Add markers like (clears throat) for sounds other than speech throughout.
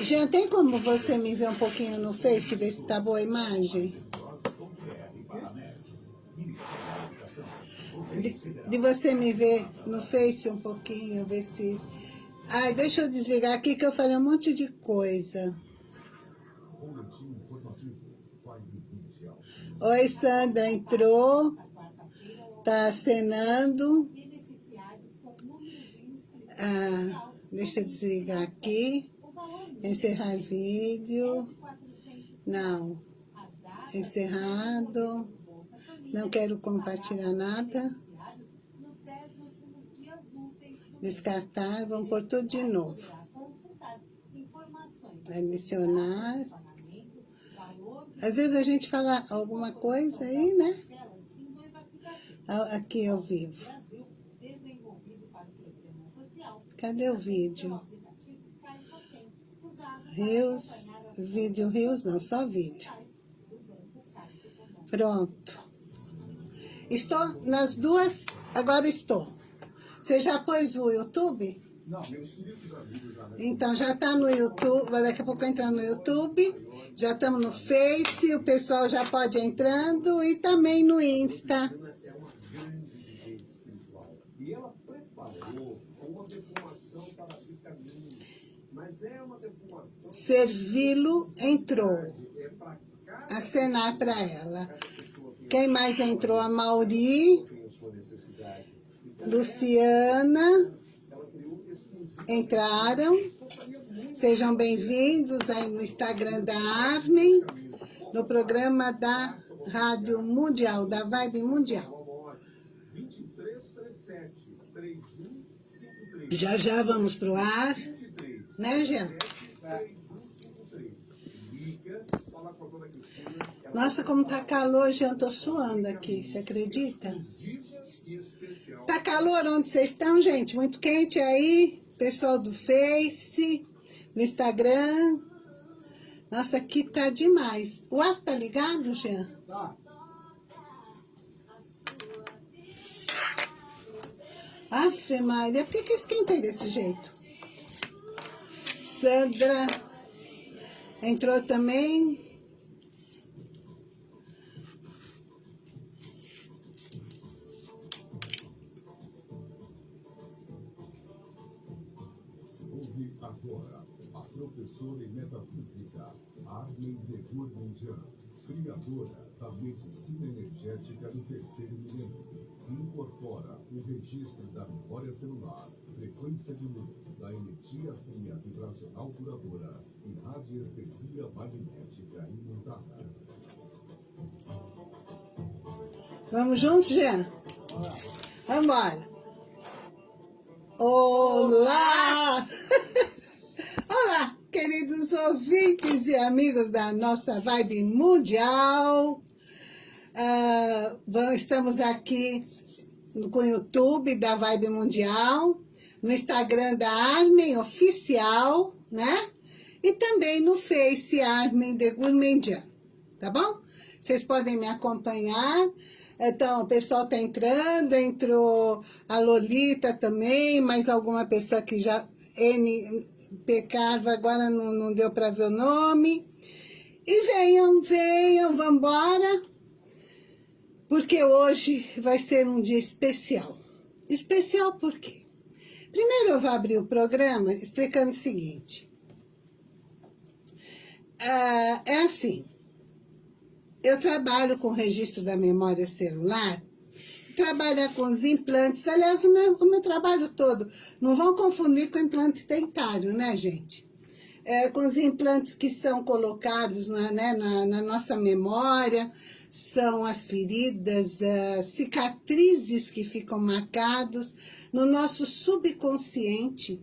Já tem como você me ver um pouquinho no Face, ver se tá boa a imagem? De, de você me ver no Face um pouquinho, ver se... Ai, deixa eu desligar aqui que eu falei um monte de coisa. Oi, Sandra, entrou. Tá acenando. Ah, deixa eu desligar aqui. Encerrar vídeo. Não. Encerrado. Não quero compartilhar nada. Descartar. Vamos pôr tudo de novo. Adicionar. Às vezes a gente fala alguma coisa aí, né? Aqui ao vivo. Cadê o vídeo? Rios, vídeo Rios não, só vídeo. Pronto. Estou nas duas, agora estou. Você já pôs o YouTube? Não, meu Então, já está no YouTube, daqui a pouco entrar no YouTube, já estamos no Face, o pessoal já pode ir entrando e também no Insta. E ela preparou uma defumação para abrir caminho, mas é uma defumação... Servi-lo entrou. Acenar para ela. Quem mais entrou? A Mauri, Luciana, entraram. Sejam bem-vindos aí no Instagram da Armin, no programa da Rádio Mundial, da Vibe Mundial. Já já vamos pro ar, né, Jean? Nossa, como tá calor, já tô suando aqui, você acredita? Tá calor onde vocês estão, gente? Muito quente aí, pessoal do Face, no Instagram. Nossa, aqui tá demais. O ar tá ligado, Jean? Tá. Afe Maria, por que, que esquentei desse jeito? Sandra entrou também. Professora em metafísica, Armin de Gurmandian, criadora da medicina energética do terceiro milênio, incorpora o registro da memória celular, frequência de luz, da energia fria vibracional curadora e radiestesia magnética imutável. Vamos juntos, Jean? Vamos embora. Olá! (laughs) (laughs) Queridos ouvintes e amigos da nossa Vibe Mundial. Uh, estamos aqui com o YouTube da Vibe Mundial, no Instagram da Armin Oficial, né? E também no Face Armin de Gourmandian, tá bom? Vocês podem me acompanhar. Então, o pessoal tá entrando, entrou a Lolita também, mais alguma pessoa que já... N, Pecarva, agora não, não deu para ver o nome. E venham, venham, vamos embora, porque hoje vai ser um dia especial. Especial por quê? Primeiro eu vou abrir o programa explicando o seguinte. Ah, é assim, eu trabalho com registro da memória celular trabalhar com os implantes, aliás, o meu, o meu trabalho todo, não vão confundir com implante dentário, né, gente? É, com os implantes que são colocados na, né, na, na nossa memória, são as feridas, as cicatrizes que ficam marcados no nosso subconsciente,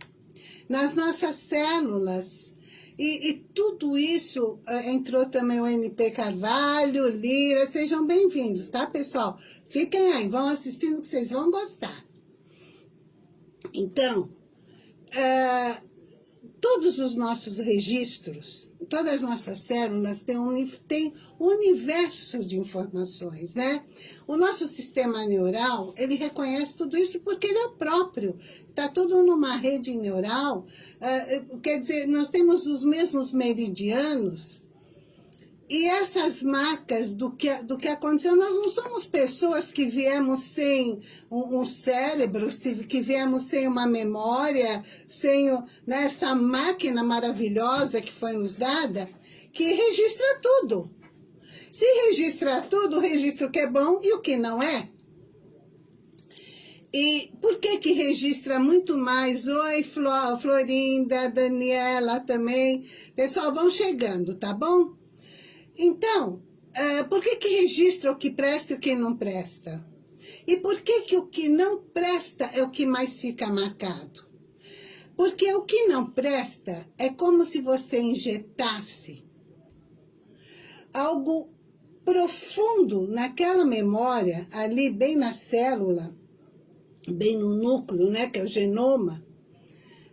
nas nossas células, e, e, tudo isso uh, entrou também o NP Carvalho, Lira, sejam bem-vindos, tá, pessoal? Fiquem aí, vão assistindo que vocês vão gostar. Então, uh, todos os nossos registros, todas as nossas células têm um, têm um universo de informações, né? O nosso sistema neural, ele reconhece tudo isso porque ele é próprio. Está tudo numa rede neural. Uh, quer dizer, nós temos os mesmos meridianos, e essas marcas do que, do que aconteceu, nós não somos pessoas que viemos sem um, um cérebro, que viemos sem uma memória, sem né, essa máquina maravilhosa que foi nos dada, que registra tudo. Se registra tudo, registra o que é bom e o que não é. E por que que registra muito mais? Oi, Florinda, Daniela também. Pessoal, vão chegando, tá bom? Então, uh, por que que registra o que presta e o que não presta? E por que que o que não presta é o que mais fica marcado? Porque o que não presta é como se você injetasse algo profundo naquela memória, ali bem na célula, bem no núcleo, né, que é o genoma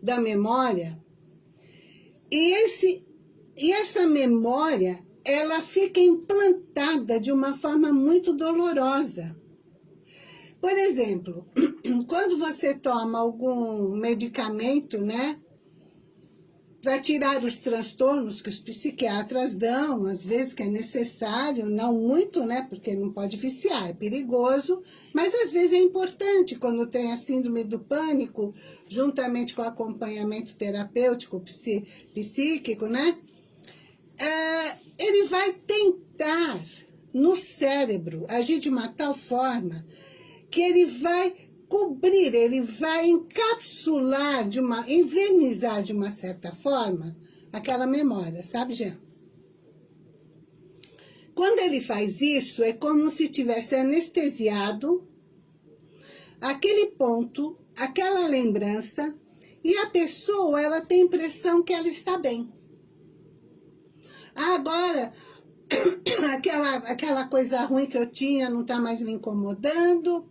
da memória. E, esse, e essa memória, ela fica implantada de uma forma muito dolorosa. Por exemplo, (clears throat) quando você toma algum medicamento, né, para tirar os transtornos que os psiquiatras dão, às vezes que é necessário, não muito, né, porque não pode viciar, é perigoso, mas às vezes é importante quando tem a síndrome do pânico, juntamente com o acompanhamento terapêutico, psíquico, né, é, ele vai tentar no cérebro agir de uma tal forma que ele vai cobrir, ele vai encapsular, de uma, envernizar de uma certa forma aquela memória, sabe, Jean? Quando ele faz isso, é como se tivesse anestesiado aquele ponto, aquela lembrança, e a pessoa, ela tem a impressão que ela está bem. Agora, (coughs) aquela, aquela coisa ruim que eu tinha não está mais me incomodando,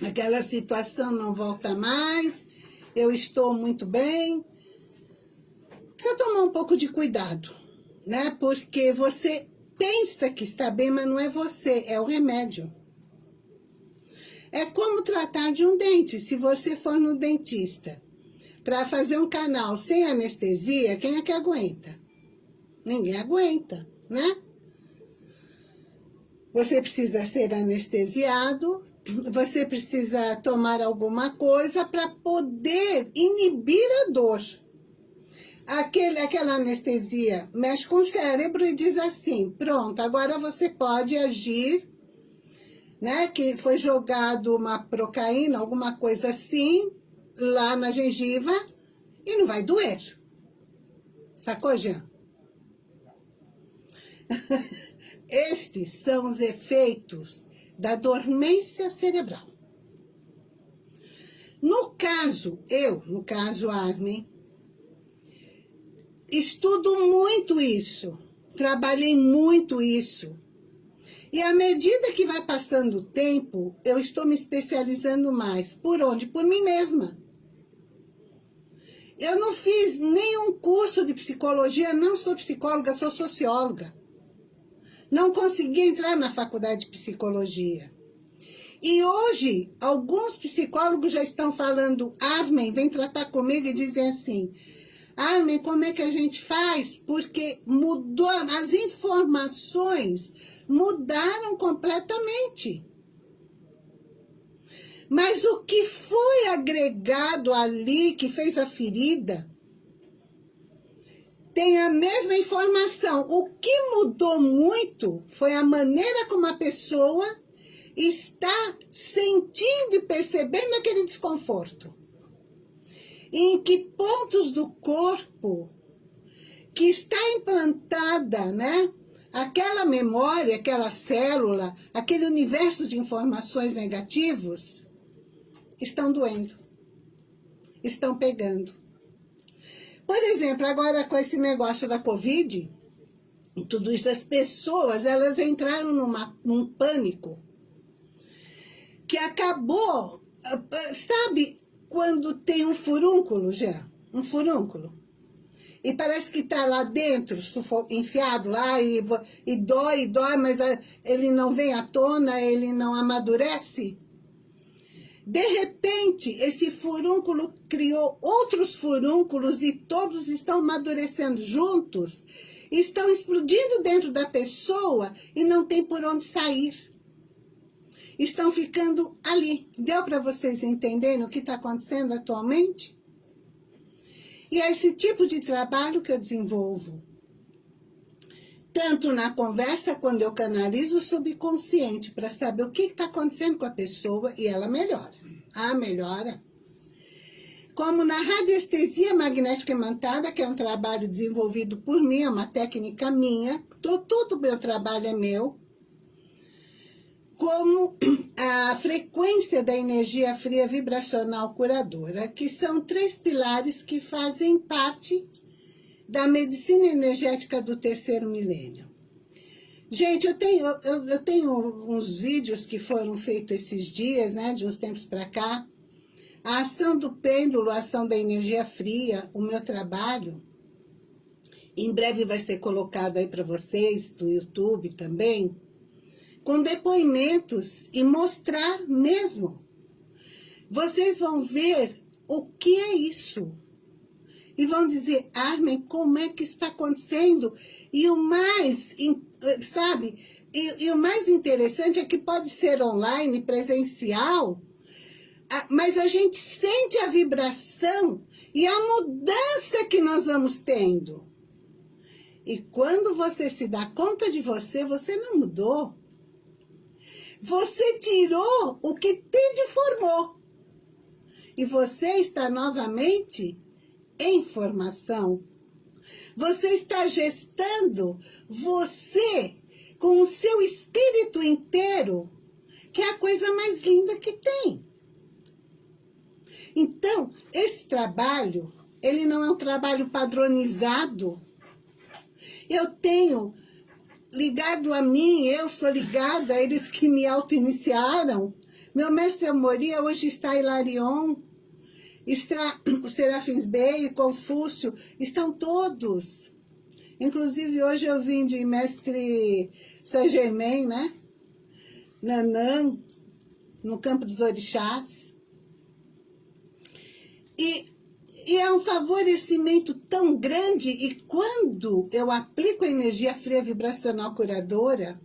aquela situação não volta mais, eu estou muito bem. Precisa tomar um pouco de cuidado, né? Porque você pensa que está bem, mas não é você, é o remédio. É como tratar de um dente. Se você for no dentista para fazer um canal sem anestesia, quem é que aguenta? Ninguém aguenta, né? Você precisa ser anestesiado, você precisa tomar alguma coisa para poder inibir a dor. Aquele, aquela anestesia mexe com o cérebro e diz assim, pronto, agora você pode agir, né? Que foi jogado uma procaína, alguma coisa assim, lá na gengiva e não vai doer. Sacou, Jean? (laughs) Estes são os efeitos da dormência cerebral. No caso, eu, no caso Armin, estudo muito isso, trabalhei muito isso. E à medida que vai passando o tempo, eu estou me especializando mais. Por onde? Por mim mesma. Eu não fiz nenhum curso de psicologia, não sou psicóloga, sou socióloga. Não consegui entrar na faculdade de psicologia. E hoje, alguns psicólogos já estão falando, Armin, vem tratar comigo e dizem assim, Armin, como é que a gente faz? Porque mudou, as informações mudaram completamente. Mas o que foi agregado ali, que fez a ferida, tem a mesma informação. O que mudou muito foi a maneira como a pessoa está sentindo e percebendo aquele desconforto. E em que pontos do corpo que está implantada, né? Aquela memória, aquela célula, aquele universo de informações negativos estão doendo, estão pegando. Por exemplo, agora com esse negócio da Covid, tudo isso, as pessoas, elas entraram numa, num pânico que acabou, sabe quando tem um furúnculo já? Um furúnculo. e parece que está lá dentro, enfiado lá, e, e dói, e dói, mas ele não vem à tona, ele não amadurece. De repente, esse furúnculo criou outros furúnculos e todos estão amadurecendo juntos, estão explodindo dentro da pessoa e não tem por onde sair. Estão ficando ali. Deu para vocês entenderem o que está acontecendo atualmente? E é esse tipo de trabalho que eu desenvolvo. Tanto na conversa, quando eu canalizo o subconsciente para saber o que está acontecendo com a pessoa e ela melhora. Ah, melhora. Como na radiestesia magnética imantada, que é um trabalho desenvolvido por mim, é uma técnica minha, todo o meu trabalho é meu, como a frequência da energia fria vibracional curadora, que são três pilares que fazem parte da medicina energética do terceiro milênio. Gente, eu tenho, eu, eu tenho uns vídeos que foram feitos esses dias, né, de uns tempos para cá. A ação do pêndulo, a ação da energia fria, o meu trabalho, em breve vai ser colocado aí para vocês, do YouTube também, com depoimentos e mostrar mesmo. Vocês vão ver o que é isso. E vão dizer, Armin, como é que está acontecendo? E o mais, sabe, e, e o mais interessante é que pode ser online, presencial, mas a gente sente a vibração e a mudança que nós vamos tendo. E quando você se dá conta de você, você não mudou. Você tirou o que te deformou. E você está novamente em formação. Você está gestando você com o seu espírito inteiro, que é a coisa mais linda que tem. Então, esse trabalho, ele não é um trabalho padronizado. Eu tenho ligado a mim, eu sou ligada, eles que me auto-iniciaram. Meu mestre Amoria hoje está em Larion, está o Serafins Bey, Confúcio, estão todos. Inclusive hoje eu vim de mestre Saint-Germain, né? Nanã, no campo dos orixás. E e é um favorecimento tão grande, e quando eu aplico a energia fria vibracional curadora,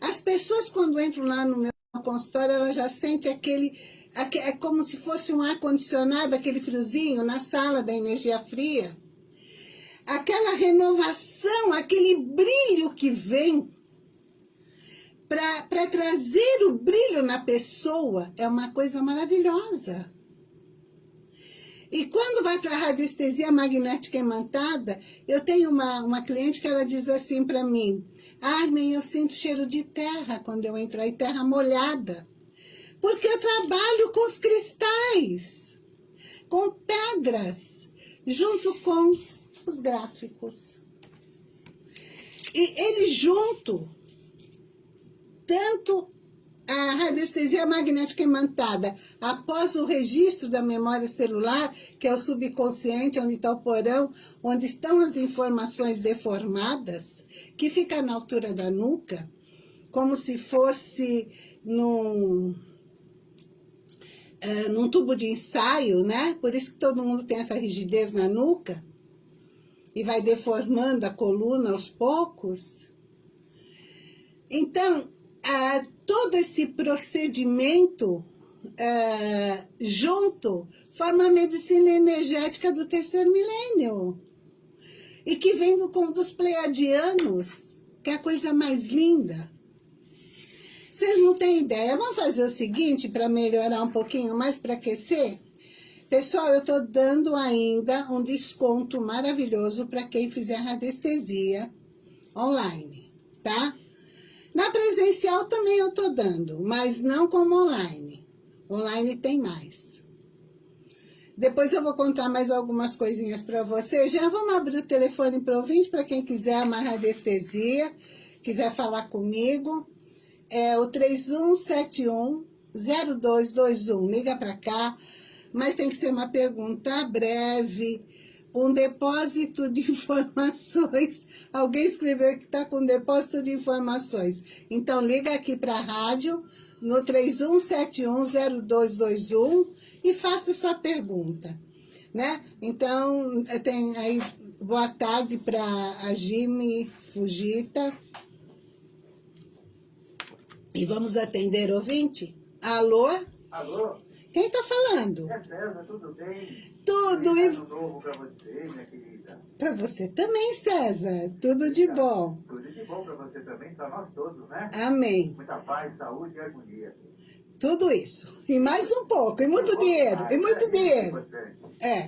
as pessoas quando entram lá no meu consultório, elas já sentem aquele, é como se fosse um ar-condicionado, aquele friozinho na sala da energia fria. Aquela renovação, aquele brilho que vem para trazer o brilho na pessoa, é uma coisa maravilhosa. E quando vai para a radiestesia magnética imantada, eu tenho uma, uma cliente que ela diz assim para mim, Armin, eu sinto cheiro de terra quando eu entro aí, terra molhada. Porque eu trabalho com os cristais, com pedras, junto com os gráficos. E ele junto, tanto a radiestesia magnética imantada, após o registro da memória celular, que é o subconsciente, onde está o porão, onde estão as informações deformadas, que fica na altura da nuca, como se fosse num, é, num tubo de ensaio, né? Por isso que todo mundo tem essa rigidez na nuca, e vai deformando a coluna aos poucos. Então, ah, todo esse procedimento ah, junto forma a medicina energética do terceiro milênio. E que vem do, dos pleiadianos, que é a coisa mais linda. Vocês não têm ideia. Vamos fazer o seguinte para melhorar um pouquinho mais, para aquecer? Pessoal, eu estou dando ainda um desconto maravilhoso para quem fizer radiestesia online, tá? Na presencial também eu estou dando, mas não como online. Online tem mais. Depois eu vou contar mais algumas coisinhas para vocês. Já vamos abrir o telefone para ouvinte, para quem quiser uma radiestesia, quiser falar comigo. É o 3171 0221. Liga para cá, mas tem que ser uma pergunta breve, um depósito de (laughs) informações. Alguém escreveu que está com depósito de informações. Então, liga aqui para a rádio, no 31710221 e faça sua pergunta. Né? Então, tem aí, boa tarde para a Jimmy Fujita. E vamos atender ouvinte? Alô? Alô? Quem está falando? É César, tudo bem? Tudo. Feliz E ano novo para você, minha querida. para você também, César. Tudo de bom. Tudo de bom para você também, para nós todos, né? Amém. Muita paz, saúde e harmonia. Tudo isso. E mais um pouco. E muito dinheiro. E muito né? dinheiro. É.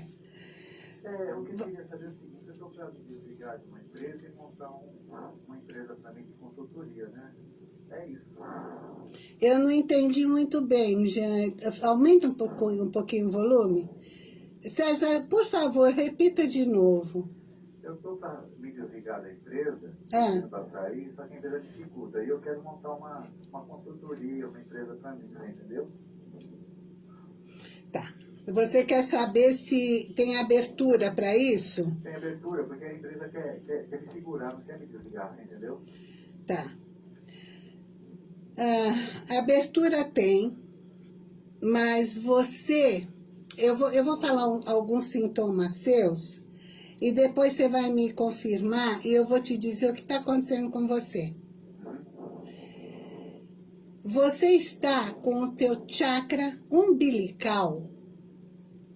É, o que eu queria saber é o seguinte, eu estou para desligar de uma empresa e montar um- uma empresa também de consultoria, né? É isso. Eu não entendi muito bem, Jean. Aumenta um pouquinho, um pouquinho o volume. César, por favor, repita de novo. Eu estou para me desligar da empresa, É. para sair, só que a empresa dificulta. E eu quero montar uma, uma consultoria, uma empresa para mim, né? entendeu? Tá. Você quer saber se tem abertura para isso? Tem abertura, porque a empresa quer, quer, quer me segurar, não quer me desligar, entendeu? Tá. Ah, abertura tem, mas você... Eu vou, eu vou falar um- alguns sintomas seus e depois você vai me confirmar e eu vou te dizer o que está acontecendo com você. Você está com o teu chakra umbilical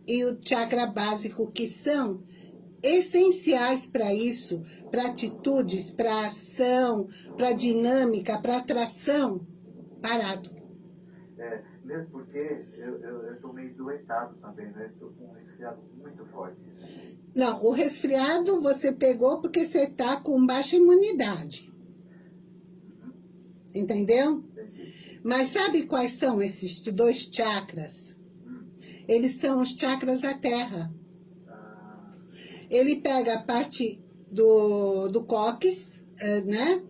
e o chakra básico, que são essenciais para isso, para atitudes, para ação, para dinâmica, para atração, parado. É, mesmo porque eu, eu, eu tô meio doentado também, né? Estou com um resfriado muito forte. Não, o resfriado você pegou porque você está com baixa imunidade. Entendeu? Entendi. Mas sabe quais são esses dois chakras? Eles são os chakras da terra. Ah, Ele pega a parte do, do cóccix, eh, né?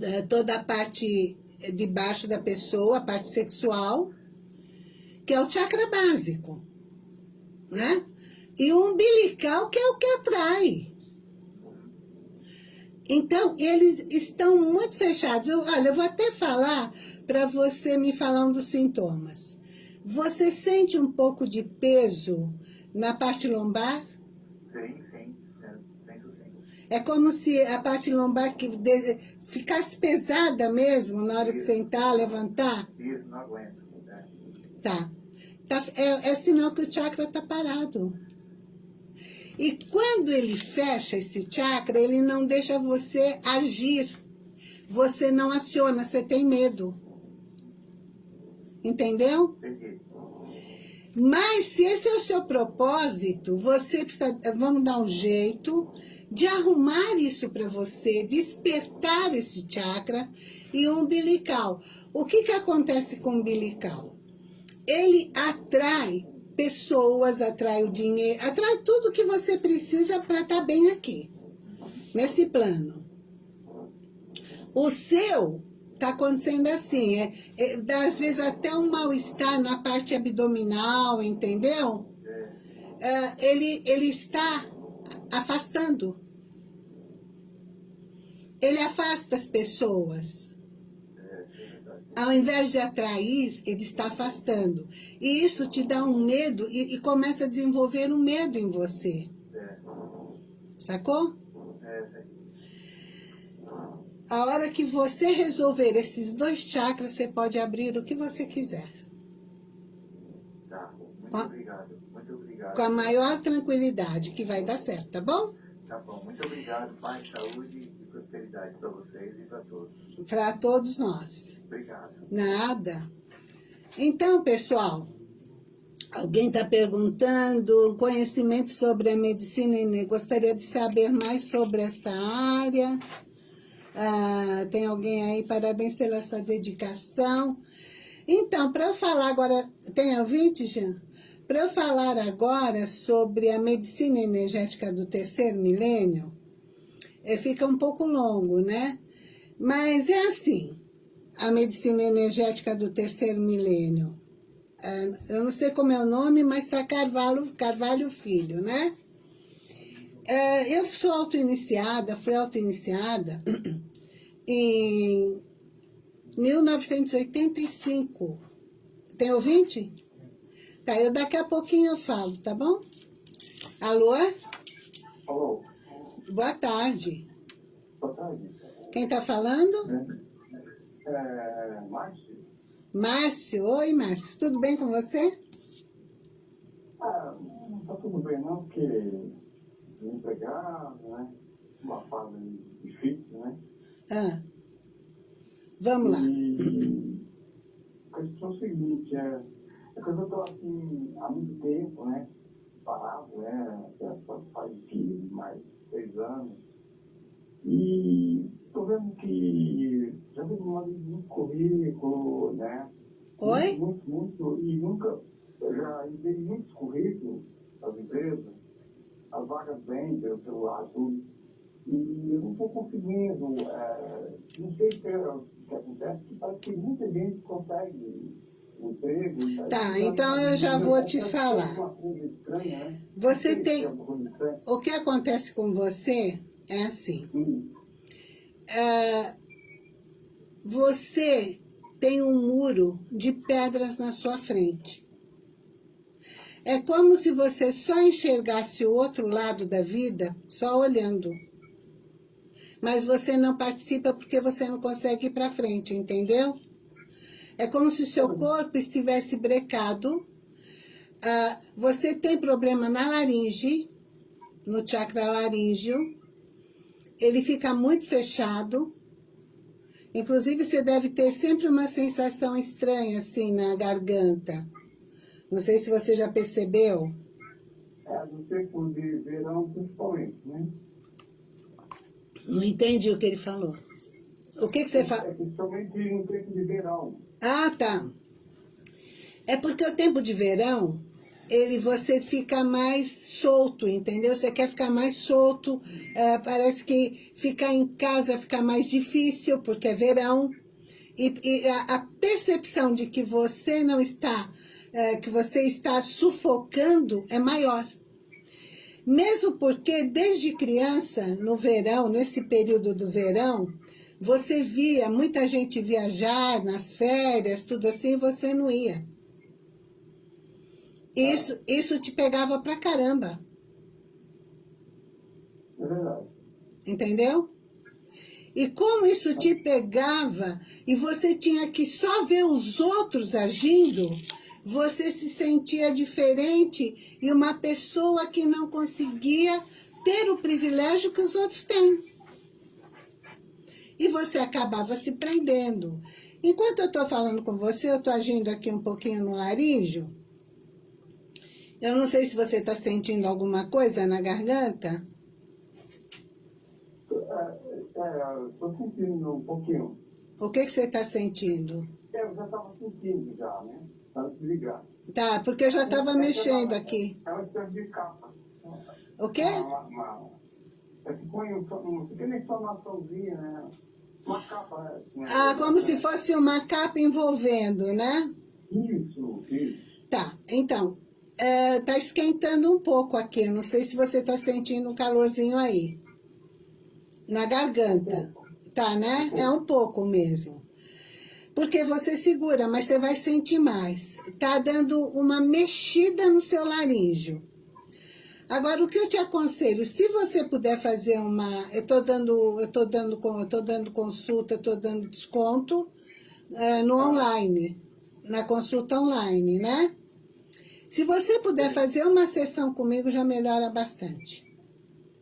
Eh, Toda a parte de baixo da pessoa, a parte sexual, que é o chakra básico, né? E o umbilical, que é o que atrai. Então, eles estão muito fechados. Eu- olha, eu vou até falar para você me falar um dos sintomas. Você sente um pouco de peso na parte lombar? sim, sim, é. É como se a parte lombar que ficasse pesada mesmo na hora de sentar, levantar. Isso, não aguento. Né? Tá. Tá, é, é sinal que o chakra está parado. E quando ele fecha esse chakra, ele não deixa você agir. Você não aciona, você tem medo. Entendeu? Entendi. Mas se esse é o seu propósito, você precisa, vamos dar um jeito de arrumar isso para você, despertar esse chakra e o umbilical. O que, que acontece com o umbilical? Ele atrai pessoas, atrai o dinheiro, atrai tudo que você precisa para estar bem aqui, nesse plano. O seu está acontecendo assim, é, é, dá às vezes até um mal-estar na parte abdominal, entendeu? É, ele, ele está afastando. Ele afasta as pessoas. Ao invés de atrair, ele está afastando. E isso te dá um medo e, e começa a desenvolver um medo em você. Sacou? A hora que você resolver esses dois chakras, você pode abrir o que você quiser. tá. Muito Com obrigado. Muito obrigado. Com a maior tranquilidade, que vai dar certo, tá bom? Tá bom. Muito obrigado. Paz, saúde e prosperidade para vocês e para todos. Para todos nós. Obrigado. Nada. Então, pessoal, alguém está perguntando conhecimento sobre a medicina e gostaria de saber mais sobre esta área. Ah, tem alguém aí, parabéns pela sua dedicação. Então, para eu falar agora, tem ouvinte, Jean? Para eu falar agora sobre a medicina energética do terceiro milênio, eh, fica um pouco longo, né? Mas é assim, a medicina energética do terceiro milênio. É, eu não sei como é o nome, mas está Carvalho, Carvalho Filho, né? É, eu sou auto-iniciada, fui auto-iniciada (clears throat) em 1985. Tem ouvinte? Tá, eu daqui a pouquinho eu falo, tá bom? Alô? Alô? Boa tarde. Boa tarde. Quem tá falando? É, é Márcio? Márcio. Oi, Márcio. Tudo bem com você? Ah, não tá tudo bem não, porque desempregado, né? Uma fase difícil, né? Ah. Vamos lá. E a questão é o seguinte, é, é que eu tô assim há muito tempo, né? Parado, né? Já faz mais seis anos. E tô vendo que já vi muito currículo, né? Oi? Muito, muito, e nunca, eu já enviei muitos currículos às empresas, as vagas vêm pelo celular, tudo. E eu não estou conseguindo, é, não sei se é o que acontece, que parece que muita gente consegue emprego. Tá, então eu já vou te falar. Né? Você tem- é. O que acontece com você é assim. Ah, você tem um muro de pedras na sua frente. É como se você só enxergasse o outro lado da vida só olhando. Mas você não participa porque você não consegue ir para frente, entendeu? É como se o seu corpo estivesse brecado. Ah, você tem problema na laringe, no chakra laríngeo. Ele fica muito fechado. Inclusive, você deve ter sempre uma sensação estranha, assim, na garganta. Não sei se você já percebeu. é, no tempo de verão, principalmente, né? Não entendi o que ele falou. O que, que você fala? É, principalmente no tempo de verão. Ah, tá. É porque o tempo de verão, ele você fica mais solto, entendeu? Você quer ficar mais solto, é, parece que ficar em casa fica mais difícil, porque é verão. E, e a, a percepção de que você não está, é, que você está sufocando é maior. Mesmo porque desde criança, no verão, nesse período do verão, você via muita gente viajar nas férias, tudo assim, você não ia. Isso, isso te pegava pra caramba, É verdade. entendeu? E como isso te pegava e você tinha que só ver os outros agindo, você se sentia diferente e uma pessoa que não conseguia ter o privilégio que os outros têm. E você acabava se prendendo. Enquanto eu estou falando com você, eu estou agindo aqui um pouquinho no laríngeo. Eu não sei se você está sentindo alguma coisa na garganta. É, é, estou sentindo um pouquinho. O que, que você está sentindo? É, eu já estava sentindo já, né? Para desligar. Tá, porque eu já estava mexendo aqui. É uma espécie de capa. O quê? Uma, uma, é que põe um, um pequena informaçãozinha, né? Uma capa. Né? Ah, como se fosse uma capa envolvendo, né? Isso, isso. Tá, então, é, tá esquentando um pouco aqui. Não sei se você tá sentindo um calorzinho aí. Na garganta. Tá, né? É um pouco mesmo. Porque você segura, mas você vai sentir mais. Tá dando uma mexida no seu laríngeo. Agora, o que eu te aconselho, se você puder fazer uma... Eu tô dando, eu tô dando, eu tô dando consulta, eu tô dando desconto eh, no online, na consulta online, né? Se você puder fazer uma sessão comigo, já melhora bastante.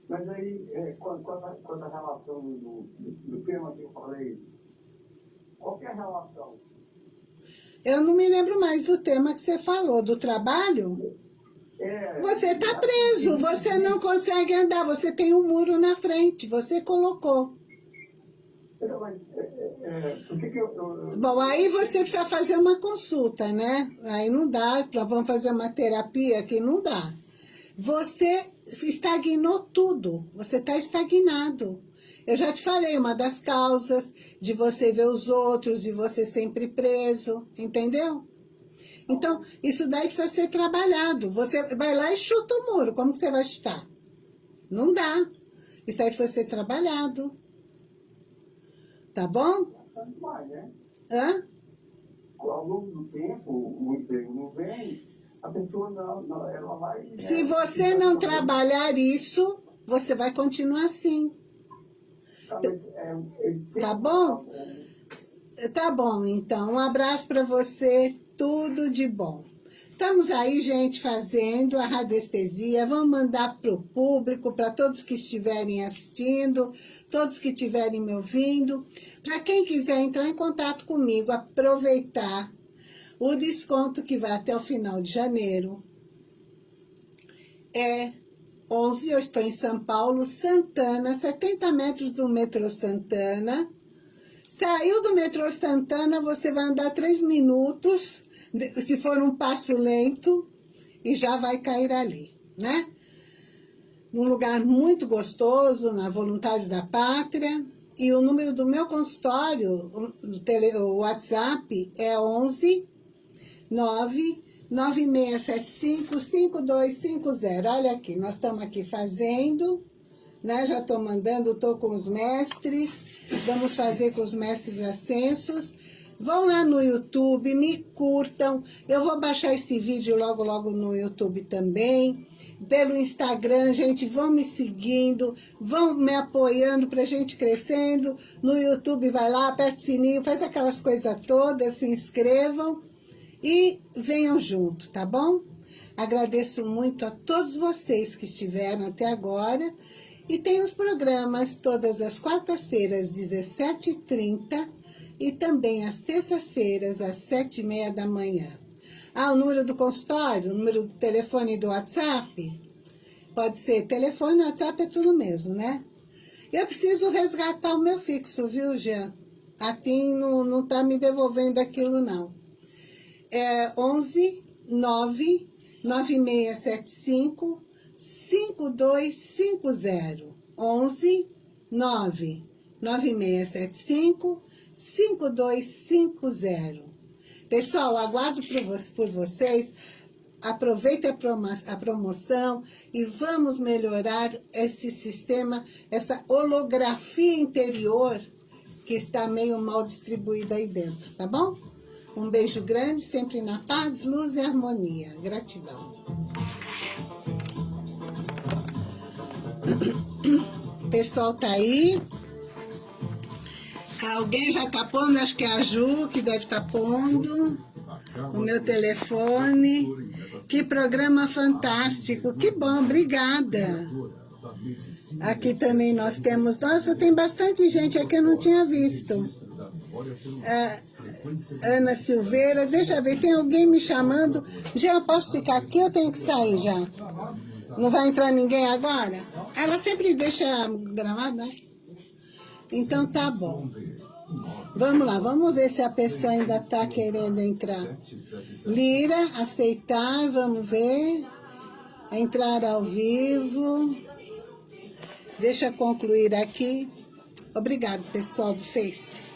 Mas aí, é, a relação do, do tema que eu falei, qual que é a relação? Eu não me lembro mais do tema que você falou, do trabalho. É, Você está preso, você não consegue andar, você tem um muro na frente, você colocou. Não, mas, é, é, é, que que eu, eu, Bom, aí você precisa fazer uma consulta, né? Aí não dá, vamos fazer uma terapia que não dá. Você estagnou tudo, você está estagnado. Eu já te falei, uma das causas de você ver os outros, de você sempre preso, entendeu? Então, isso daí precisa ser trabalhado. Você vai lá e chuta o muro, como que você vai chutar? Não dá. Isso aí precisa ser trabalhado. Tá bom? Né? Hã? Ao longo do tempo, o emprego não vem, a pessoa não, não ela vai... né, Se você não trabalhar isso, você vai continuar assim. Tá bom? Tá bom, então. Um abraço para você. Tudo de bom. Estamos aí, gente, fazendo a radiestesia. Vamos mandar para o público, para todos que estiverem assistindo, todos que estiverem me ouvindo. Para quem quiser entrar em contato comigo, aproveitar o desconto que vai até o final de janeiro. É 11, eu estou em São Paulo, Santana, 70 metros do metrô Santana. Saiu do metrô Santana, você vai andar 3 minutos, se for um passo lento, e já vai cair ali, né? Num lugar muito gostoso, na Voluntários da Pátria. E o número do meu consultório, o, tele, o WhatsApp, é 11 9 9675-5250. Olha aqui, nós estamos aqui fazendo, né? Já estou mandando, estou com os mestres, vamos fazer com os mestres ascensos. Vão lá no YouTube, me curtam. Eu vou baixar esse vídeo logo, logo no YouTube também. Pelo Instagram, gente, vão me seguindo, vão me apoiando para a gente crescendo. No YouTube, vai lá, aperta o sininho, faz aquelas coisas todas, se inscrevam e venham junto, tá bom? Agradeço muito a todos vocês que estiveram até agora e tem os programas todas as quartas-feiras, 17h30 e também às terças-feiras, às 7h30 da manhã. Ah, o número do consultório, o número do telefone do WhatsApp? Pode ser telefone, WhatsApp é tudo mesmo, né? Eu preciso resgatar o meu fixo, viu, Jean? A TIM não, não tá me devolvendo aquilo, não é 11 9 9675 5250. 11 9 9675 5250. Pessoal, aguardo por vocês. Aproveite a promoção e vamos melhorar esse sistema, essa holografia interior que está meio mal distribuída aí dentro, tá bom? Um beijo grande, sempre na paz, luz e harmonia. Gratidão. O pessoal tá aí. Alguém já tá pondo, acho que é a Ju que deve estar tá pondo. O meu telefone. Que programa fantástico. Que bom, obrigada. Aqui também nós temos... Nossa, tem bastante gente aqui, eu não tinha visto. É, Ana Silveira, deixa eu ver, tem alguém me chamando. Já posso ficar aqui ou tenho que sair já? Não vai entrar ninguém agora? Ela sempre deixa gravada, né? Então tá bom. Vamos lá, vamos ver se a pessoa ainda tá querendo entrar. Lira, aceitar, vamos ver. Entrar ao vivo. Deixa eu concluir aqui. Obrigado, pessoal do Face.